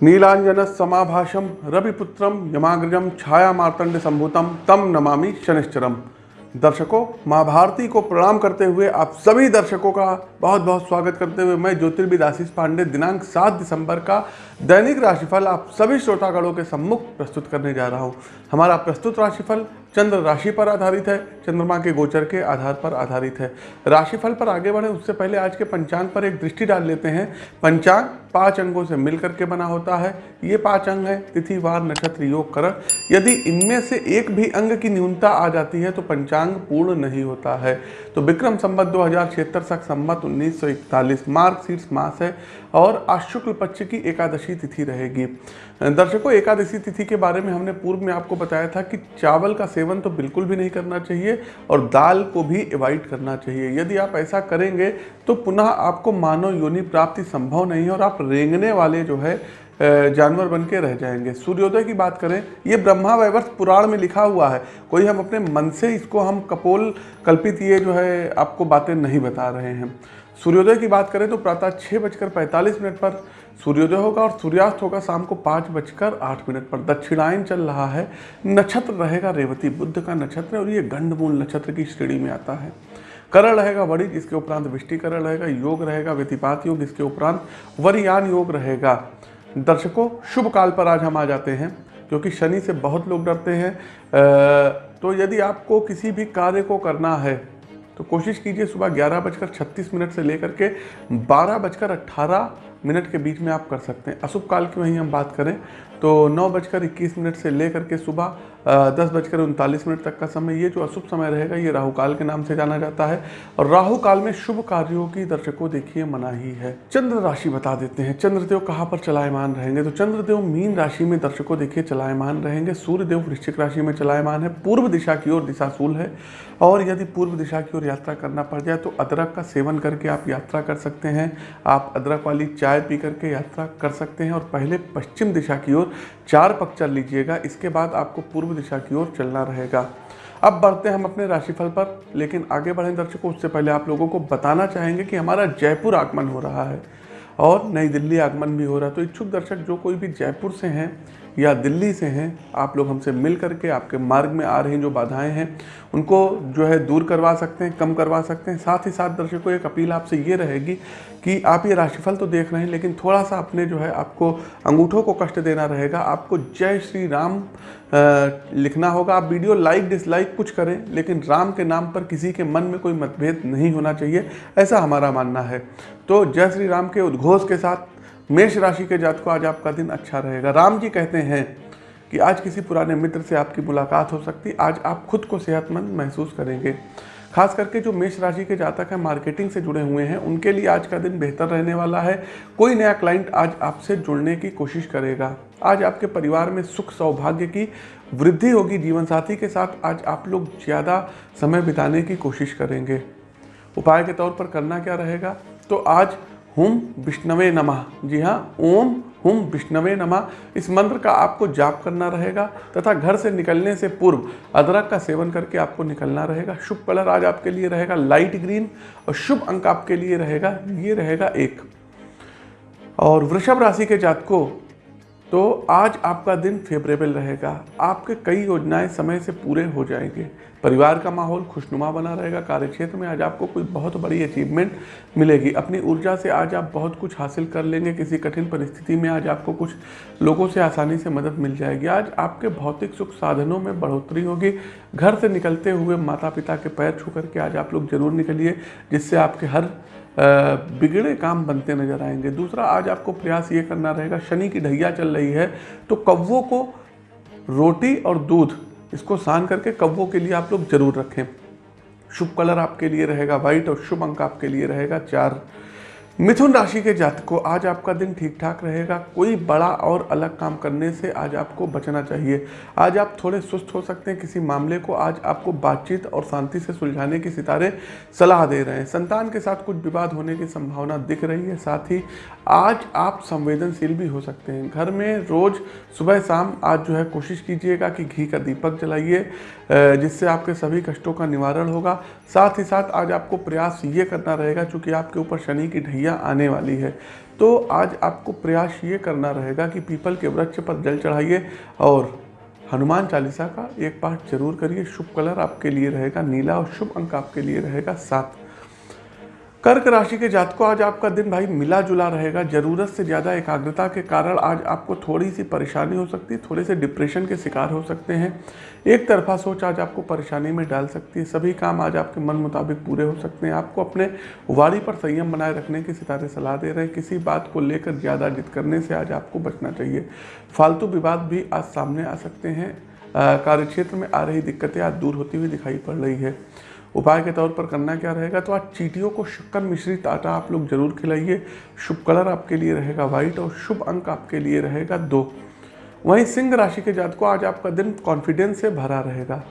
नीलांजन समाभाषम, रविपुत्रम, यमाग्रजम छाया मार्तंड संभूतम, तम नमामि शनिश्चरम। दर्शकों माँ भारती को प्रणाम करते हुए आप सभी दर्शकों का बहुत बहुत स्वागत करते हुए मैं ज्योतिर्विद आशीष पांडे, दिनांक 7 दिसंबर का दैनिक राशिफल आप सभी श्रोतागणों के सम्मुख प्रस्तुत करने जा रहा हूँ। हमारा प्रस्तुत राशिफल चंद्र राशि पर आधारित है, चंद्रमा के गोचर के आधार पर आधारित है। राशिफल पर आगे बढ़े, उससे पहले आज के पंचांग पर एक दृष्टि डाल लेते हैं। पंचांग पाँच अंगों से मिलकर के बना होता है। ये पाँच अंग है, तिथि, वार, नक्षत्र, योग, करण। यदि इनमें से एक भी अंग की न्यूनता आ जाती है तो पंचांग पूर्ण नहीं होता है। तो विक्रम संबत दो हज़ार छिहत्तर तक संबत उन्नीस सौ इकतालीस मार्ग शीर्ष मास है और अशुक्ल पक्ष की एकादशी तिथि रहेगी। दर्शकों, एकादशी तिथि के बारे में हमने पूर्व में आपको बताया था कि चावल का सेवन तो बिल्कुल भी नहीं करना चाहिए और दाल को भी अवॉइड करना चाहिए। यदि आप ऐसा करेंगे तो पुनः आपको मानव योनि प्राप्ति संभव नहीं है और आप रेंगने वाले जो है जानवर बन के रह जाएँगे। सूर्योदय की बात करें, ये ब्रह्मा वैवर्ष पुराण में लिखा हुआ है। कोई हम अपने मन से इसको हम कपोल कल्पित ये जो है, आपको बातें नहीं बता रहे हैं। सूर्योदय की बात करें तो प्रातः छः बजकर पैंतालीस मिनट पर सूर्योदय होगा और सूर्यास्त होगा शाम को पाँच बजकर आठ मिनट पर। दक्षिणायन चल रहा है। नक्षत्र रहेगा रेवती, बुद्ध का नक्षत्र और ये गंडमूल नक्षत्र की श्रेणी में आता है। करण रहेगा वड़ी इसके उपरांत विष्टिकरण रहेगा, योग रहेगा व्यतिपात योग इसके उपरांत वरियान योग रहेगा। दर्शकों, शुभ काल पर आज हम आ जाते हैं, क्योंकि शनि से बहुत लोग डरते हैं। तो यदि आपको किसी भी कार्य को करना है तो कोशिश कीजिए सुबह ग्यारह बजकर छत्तीस मिनट से लेकर के बारह बजकर अट्ठारह मिनट के बीच में आप कर सकते हैं। अशुभ काल की वहीं हम बात करें तो नौ बजकर इक्कीस मिनट से लेकर के सुबह दस बजकर उनतालीस मिनट तक का समय, ये जो अशुभ समय रहेगा, ये राहु काल के नाम से जाना जाता है। और राहु काल में शुभ कार्यों की दर्शकों, देखिए मनाही है चंद्र राशि बता देते हैं। चंद्रदेव कहाँ पर चलायमान रहेंगे? तो चंद्रदेव मीन राशि में दर्शकों, देखिए, चलायमान रहेंगे। सूर्यदेव वृश्चिक राशि में चलायमान है। पूर्व दिशा की ओर दिशाशूल है। और यदि पूर्व दिशा की ओर यात्रा करना पड़ जाए तो अदरक का सेवन करके आप यात्रा कर सकते हैं। आप अदरक वाली चाय पी करके यात्रा कर सकते हैं। और पहले पश्चिम दिशा की ओर चार पक चल लीजिएगा। इसके बाद आपको पूर्व दिशा की ओर चलना रहेगा। अब बढ़ते हैं हम अपने राशिफल पर, लेकिन आगे बढ़ें दर्शकों, उससे पहले आप लोगों को बताना चाहेंगे कि हमारा जयपुर आगमन हो रहा है और नई दिल्ली आगमन भी हो रहा है। तो इच्छुक दर्शक, जो कोई भी जयपुर से हैं या दिल्ली से हैं, आप लोग हमसे मिल करके आपके मार्ग में आ रही जो बाधाएँ हैं, उनको जो है दूर करवा सकते हैं, कम करवा सकते हैं। साथ ही साथ दर्शकों, एक अपील आपसे ये रहेगी कि आप ये राशिफल तो देख रहे हैं, लेकिन थोड़ा सा अपने जो है आपको अंगूठों को कष्ट देना रहेगा। आपको जय श्री राम लिखना होगा। आप वीडियो लाइक, डिसलाइक कुछ करें, लेकिन राम के नाम पर किसी के मन में कोई मतभेद नहीं होना चाहिए, ऐसा हमारा मानना है। तो जय श्री राम के उद्घोष के साथ मेष राशि के जात को आज आपका दिन अच्छा रहेगा। राम जी कहते हैं कि आज किसी पुराने मित्र से आपकी मुलाकात हो सकती, आज आप खुद को सेहतमंद महसूस करेंगे। खास करके जो मेष राशि के जातक हैं, मार्केटिंग से जुड़े हुए हैं, उनके लिए आज का दिन बेहतर रहने वाला है। कोई नया क्लाइंट आज आपसे जुड़ने की कोशिश करेगा। आज आपके परिवार में सुख सौभाग्य की वृद्धि होगी जीवन साथी के साथ आज आप लोग ज़्यादा समय बिताने की कोशिश करेंगे। उपाय के तौर पर करना क्या रहेगा? तो आज हुम विष्णवे नमः। जी हाँ ओम हुम विष्णवे नमः। इस मंत्र का आपको जाप करना रहेगा तथा घर से निकलने से पूर्व अदरक का सेवन करके आपको निकलना रहेगा। शुभ कलर आज आपके लिए रहेगा लाइट ग्रीन और शुभ अंक आपके लिए रहेगा। ये रहेगा एक। और वृषभ राशि के जातकों तो आज आपका दिन फेवरेबल रहेगा। आपके कई योजनाएँ समय से पूरे हो जाएँगे। परिवार का माहौल खुशनुमा बना रहेगा। कार्यक्षेत्र में आज आपको कोई बहुत बड़ी अचीवमेंट मिलेगी। अपनी ऊर्जा से आज आप बहुत कुछ हासिल कर लेंगे। किसी कठिन परिस्थिति में आज आपको कुछ लोगों से आसानी से मदद मिल जाएगी। आज आपके भौतिक सुख साधनों में बढ़ोतरी होगी। घर से निकलते हुए माता पिता के पैर छू करके आज आप लोग ज़रूर निकलिए, जिससे आपके हर बिगड़े काम बनते नज़र आएँगे। दूसरा, आज आपको प्रयास ये करना रहेगा, शनि की ढैया चल रही है तो कव्वों को रोटी और दूध, इसको सान करके कव्वों के लिए आप लोग ज़रूर रखें। शुभ कलर आपके लिए रहेगा, व्हाइट, और शुभ अंक आपके लिए रहेगा, चार मिथुन राशि के जातकों, आज आपका दिन ठीक ठाक रहेगा। कोई बड़ा और अलग काम करने से आज आपको बचना चाहिए। आज आप थोड़े सुस्त हो सकते हैं किसी मामले को। आज आपको बातचीत और शांति से सुलझाने की सितारे सलाह दे रहे हैं। संतान के साथ कुछ विवाद होने की संभावना दिख रही है। साथ ही आज आप संवेदनशील भी हो सकते हैं। घर में रोज़ सुबह शाम आज जो है कोशिश कीजिएगा कि घी का दीपक जलाइए जिससे आपके सभी कष्टों का निवारण होगा। साथ ही साथ आज आपको प्रयास ये करना रहेगा, चूँकि आपके ऊपर शनि की ढैया स्थितियाँ आने वाली है। तो आज आपको प्रयास ये करना रहेगा कि पीपल के वृक्ष पर जल चढ़ाइए और हनुमान चालीसा का एक पाठ ज़रूर करिए। शुभ कलर आपके लिए रहेगा, नीला और शुभ अंक आपके लिए रहेगा, सात। कर्क राशि के जातकों, आज आपका दिन भाई मिला जुला रहेगा। ज़रूरत से ज़्यादा एकाग्रता के कारण आज आपको थोड़ी सी परेशानी हो सकती है, थोड़े से डिप्रेशन के शिकार हो सकते हैं। एक तरफा सोच आज आपको परेशानी में डाल सकती है। सभी काम आज आपके मन मुताबिक पूरे हो सकते हैं। आपको अपने वाड़ी पर संयम बनाए रखने की सितारे सलाह दे रहे हैं। किसी बात को लेकर ज़्यादा जिद करने से आज आपको बचना चाहिए। फालतू विवाद भी आज सामने आ सकते हैं। कार्यक्षेत्र में आ रही दिक्कतें आज दूर होती हुई दिखाई पड़ रही है। उपाय के तौर पर करना क्या रहेगा? तो आज चीटियों को शक्कर मिश्रित आटा आप लोग ज़रूर खिलाइए। शुभ कलर आपके लिए रहेगा व्हाइट और शुभ अंक आपके लिए रहेगा दो। वहीं सिंह राशि के जात को आज आपका दिन कॉन्फिडेंस से भरा रहेगा।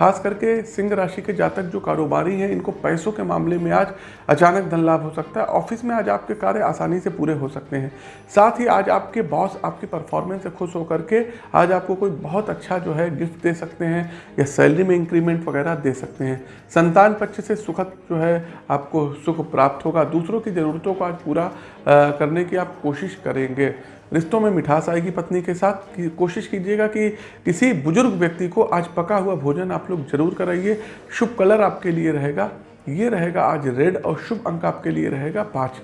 खास करके सिंह राशि के जातक जो कारोबारी हैं, इनको पैसों के मामले में आज अचानक धन लाभ हो सकता है। ऑफ़िस में आज आपके कार्य आसानी से पूरे हो सकते हैं। साथ ही आज आपके बॉस आपकी परफॉर्मेंस से खुश होकर के आज आपको कोई बहुत अच्छा जो है गिफ्ट दे सकते हैं या सैलरी में इंक्रीमेंट वगैरह दे सकते हैं। संतान पक्ष से सुखद जो है आपको सुख प्राप्त होगा। दूसरों की ज़रूरतों को आज पूरा करने की आप कोशिश करेंगे। रिश्तों में मिठास आएगी पत्नी के साथ, कि कोशिश कीजिएगा कि किसी बुज़ुर्ग व्यक्ति को आज पका हुआ भोजन आप लोग ज़रूर कराइए। शुभ कलर आपके लिए रहेगा, ये रहेगा आज रेड और शुभ अंक आपके लिए रहेगा पाँच।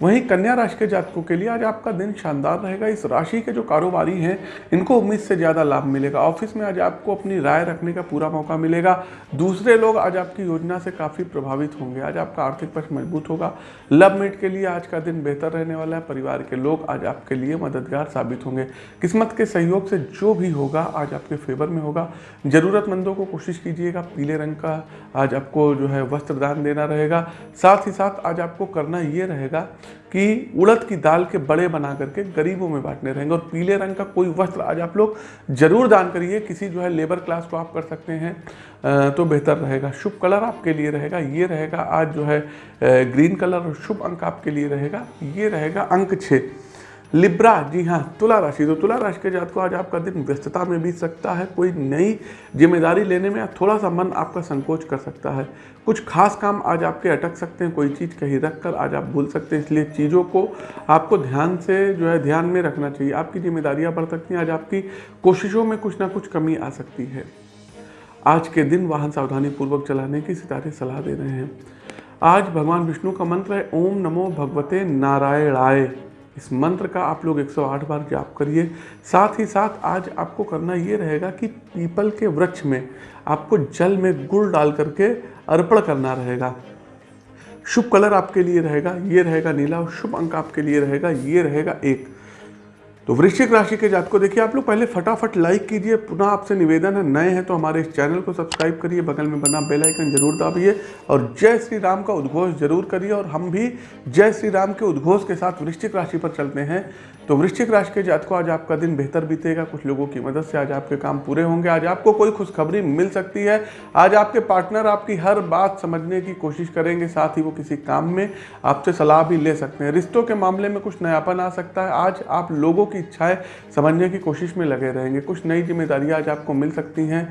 वहीं कन्या राशि के जातकों के लिए आज आपका दिन शानदार रहेगा। इस राशि के जो कारोबारी हैं, इनको उम्मीद से ज़्यादा लाभ मिलेगा। ऑफ़िस में आज आपको अपनी राय रखने का पूरा मौका मिलेगा। दूसरे लोग आज आपकी योजना से काफ़ी प्रभावित होंगे। आज आपका आर्थिक पक्ष मज़बूत होगा। लव मेट के लिए आज का दिन बेहतर रहने वाला है। परिवार के लोग आज आपके लिए मददगार साबित होंगे। किस्मत के सहयोग से जो भी होगा, आज आपके फेवर में होगा। ज़रूरतमंदों को कोशिश कीजिएगा। पीले रंग का आज आपको जो है वस्त्र दान देना रहेगा। साथ ही साथ आज आपको करना ये रहेगा कि उड़द की दाल के बड़े बना करके गरीबों में बांटने रहेंगे। और पीले रंग का कोई वस्त्र आज आप लोग ज़रूर दान करिए। किसी जो है लेबर क्लास को आप कर सकते हैं तो बेहतर रहेगा। शुभ कलर आपके लिए रहेगा, ये रहेगा। आज जो है ग्रीन कलर और शुभ अंक आपके लिए रहेगा, ये रहेगा अंक छः। लिब्रा, जी हाँ तुला राशि। तो तुला राशि के जात को आज आपका दिन व्यस्तता में बीत सकता है। कोई नई ज़िम्मेदारी लेने में थोड़ा सा मन आपका संकोच कर सकता है। कुछ खास काम आज आपके अटक सकते हैं, कोई चीज़ कहीं रख कर आज आप भूल सकते हैं। इसलिए चीज़ों को आपको ध्यान से जो है, ध्यान में रखना चाहिए। आपकी जिम्मेदारियाँ बढ़ सकती हैं, आज आपकी कोशिशों में कुछ ना कुछ कमी आ सकती है। आज के दिन वाहन सावधानी पूर्वक चलाने की सितारे सलाह दे रहे हैं। आज भगवान विष्णु का मंत्र है, ओम नमो भगवते नारायणाय। इस मंत्र का आप लोग 108 बार जाप करिए। साथ ही साथ आज आपको करना ये रहेगा कि पीपल के वृक्ष में आपको जल में गुड़ डाल करके अर्पण करना रहेगा। शुभ कलर आपके लिए रहेगा, ये रहेगा नीला और शुभ अंक आपके लिए रहेगा, ये रहेगा एक। तो वृश्चिक राशि के जात को देखिए, आप लोग पहले फटाफट लाइक कीजिए। पुनः आपसे निवेदन है, नए हैं तो हमारे इस चैनल को सब्सक्राइब करिए, बगल में बना बेल आइकन ज़रूर दाबिए और जय श्री राम का उद्घोष ज़रूर करिए और हम भी जय श्री राम के उद्घोष के साथ वृश्चिक राशि पर चलते हैं। तो वृश्चिक राशि के जात को आज आपका दिन बेहतर बीतेगा। कुछ लोगों की मदद से आज आपके काम पूरे होंगे। आज आपको कोई खुशखबरी मिल सकती है। आज आपके पार्टनर आपकी हर बात समझने की कोशिश करेंगे, साथ ही वो किसी काम में आपसे सलाह भी ले सकते हैं। रिश्तों के मामले में कुछ नयापन आ सकता है। आज आप लोगों की इच्छाएँ समझने की कोशिश में लगे रहेंगे। कुछ नई जिम्मेदारियाँ आज आपको मिल सकती हैं।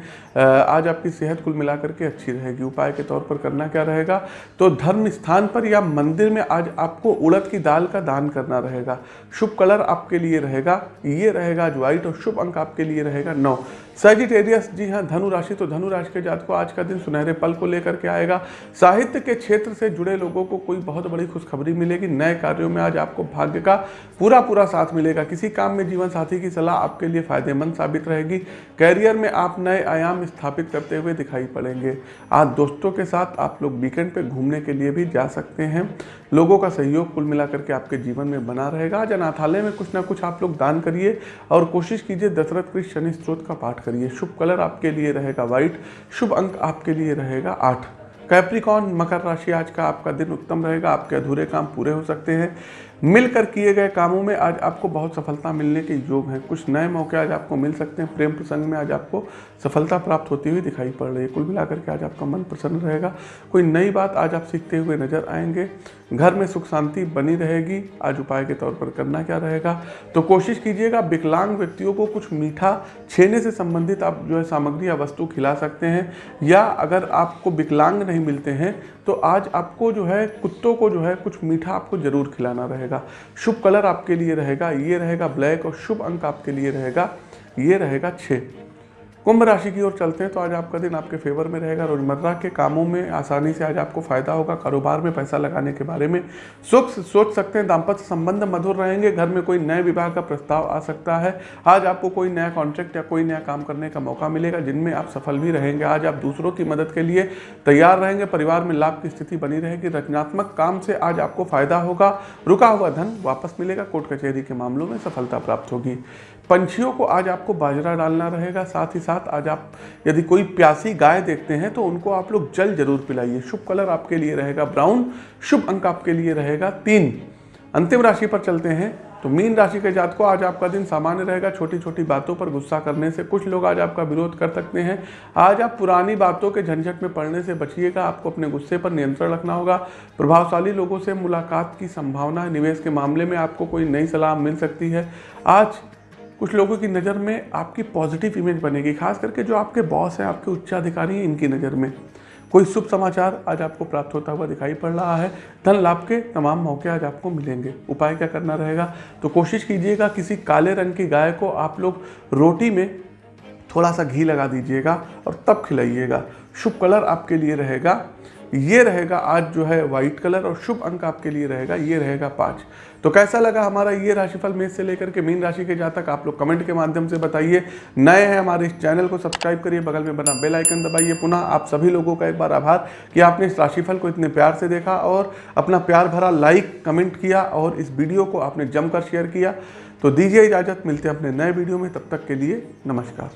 आज आपकी सेहत कुल मिलाकर के अच्छी रहेगी। उपाय के तौर पर करना क्या रहेगा? तो धर्म स्थान पर या मंदिर में आज आपको उड़द की दाल का दान करना रहेगा। शुभ कलर आपके लिए रहेगा, ये रहेगा आज व्हाइट और शुभ अंक आपके लिए रहेगा। नौ। सजिटेरियस जी हाँ धनु राशि तो धनु राशि के जात को आज का दिन सुनहरे पल को लेकर के आएगा। साहित्य के क्षेत्र से जुड़े लोगों को कोई बहुत बड़ी खुशखबरी मिलेगी। नए कार्यों में आज आपको भाग्य का पूरा पूरा साथ मिलेगा। किसी काम में जीवन साथी की सलाह आपके लिए फ़ायदेमंद साबित रहेगी। कैरियर में आप नए आयाम स्थापित करते हुए दिखाई पड़ेंगे। आज दोस्तों के साथ आप लोग वीकेंड पर घूमने के लिए भी जा सकते हैं। लोगों का सहयोग कुल मिलाकर के आपके जीवन में बना रहेगा। आज अनाथालय कुछ ना कुछ आप लोग दान करिए और कोशिश कीजिए दशरथ कृष्ण शनि स्त्रोत का पाठ करिए। शुभ कलर आपके लिए रहेगा व्हाइट शुभ अंक आपके लिए रहेगा आठ। कैप्रिकॉन मकर राशि आज का आपका दिन उत्तम रहेगा, आपके अधूरे काम पूरे हो सकते हैं। मिलकर किए गए कामों में आज आपको बहुत सफलता मिलने के योग हैं। कुछ नए मौके आज आपको मिल सकते हैं। प्रेम प्रसंग में आज आपको सफलता प्राप्त होती हुई दिखाई पड़ रही है। कुल मिलाकर के आज आपका मन प्रसन्न रहेगा। कोई नई बात आज आप सीखते हुए नज़र आएँगे। घर में सुख शांति बनी रहेगी। आज उपाय के तौर पर करना क्या रहेगा? तो कोशिश कीजिएगा विकलांग व्यक्तियों को कुछ मीठा छेने से संबंधित आप जो है सामग्री या वस्तु खिला सकते हैं। या अगर आपको विकलांग नहीं मिलते हैं तो आज आपको जो है कुत्तों को जो है कुछ मीठा आपको ज़रूर खिलाना रहेगा। शुभ कलर आपके लिए रहेगा, ये रहेगा ब्लैक और शुभ अंक आपके लिए रहेगा, ये रहेगा छः। कुंभ राशि की ओर चलते हैं तो आज आपका दिन आपके फेवर में रहेगा। रोज़मर्रा के कामों में आसानी से आज आपको फ़ायदा होगा कारोबार में पैसा लगाने के बारे में। सुख सोच सकते हैं, दाम्पत्य संबंध मधुर रहेंगे, घर में कोई नए विवाह का प्रस्ताव आ सकता है। आज आपको कोई नया कॉन्ट्रैक्ट या कोई नया काम करने का मौका मिलेगा, जिनमें आप सफल भी रहेंगे। आज आप दूसरों की मदद के लिए तैयार रहेंगे, परिवार में लाभ की स्थिति बनी रहेगी, रचनात्मक काम से आज आपको फ़ायदा होगा। रुका हुआ धन वापस मिलेगा, कोर्ट कचहरी के मामलों में सफलता प्राप्त होगी। पंछियों को आज आपको बाजरा डालना रहेगा, साथ ही साथ आज आप यदि कोई प्यासी गाय देखते हैं तो उनको आप लोग जल ज़रूर पिलाइए। शुभ कलर आपके लिए रहेगा ब्राउन, शुभ अंक आपके लिए रहेगा तीन। अंतिम राशि पर चलते हैं तो मीन राशि के जात को आज आपका दिन सामान्य रहेगा छोटी छोटी बातों पर गुस्सा करने से कुछ लोग आज आपका विरोध कर सकते हैं। आज आप पुरानी बातों के झंझट में पड़ने से बचिएगा, आपको अपने गुस्से पर नियंत्रण रखना होगा। प्रभावशाली लोगों से मुलाकात की संभावना है, निवेश के मामले में आपको कोई नई सलाह मिल सकती है। आज कुछ लोगों की नज़र में आपकी पॉजिटिव इमेज बनेगी, खास करके जो आपके बॉस हैं, आपके उच्चाधिकारी हैं, इनकी नज़र में। कोई शुभ समाचार आज आपको प्राप्त होता हुआ दिखाई पड़ रहा है। धन लाभ के तमाम मौके आज आपको मिलेंगे। उपाय क्या करना रहेगा? तो कोशिश कीजिएगा, किसी काले रंग की गाय को आप लोग रोटी में थोड़ा सा घी लगा दीजिएगा और तब खिलाइएगा। शुभ कलर आपके लिए रहेगा। ये रहेगा आज जो है व्हाइट कलर और शुभ अंक आपके लिए रहेगा, ये रहेगा पाँच। तो कैसा लगा हमारा ये राशिफल मेष से लेकर के मीन राशि के जातक आप लोग कमेंट के माध्यम से बताइए। नए हैं हमारे इस चैनल को सब्सक्राइब करिए, बगल में बना बेल आइकन दबाइए। पुनः आप सभी लोगों का एक बार आभार कि आपने इस राशिफल को इतने प्यार से देखा और अपना प्यार भरा लाइक कमेंट किया और इस वीडियो को आपने जमकर शेयर किया। तो दीजिए इजाज़त, मिलते हैं अपने नए वीडियो में, तब तक के लिए नमस्कार।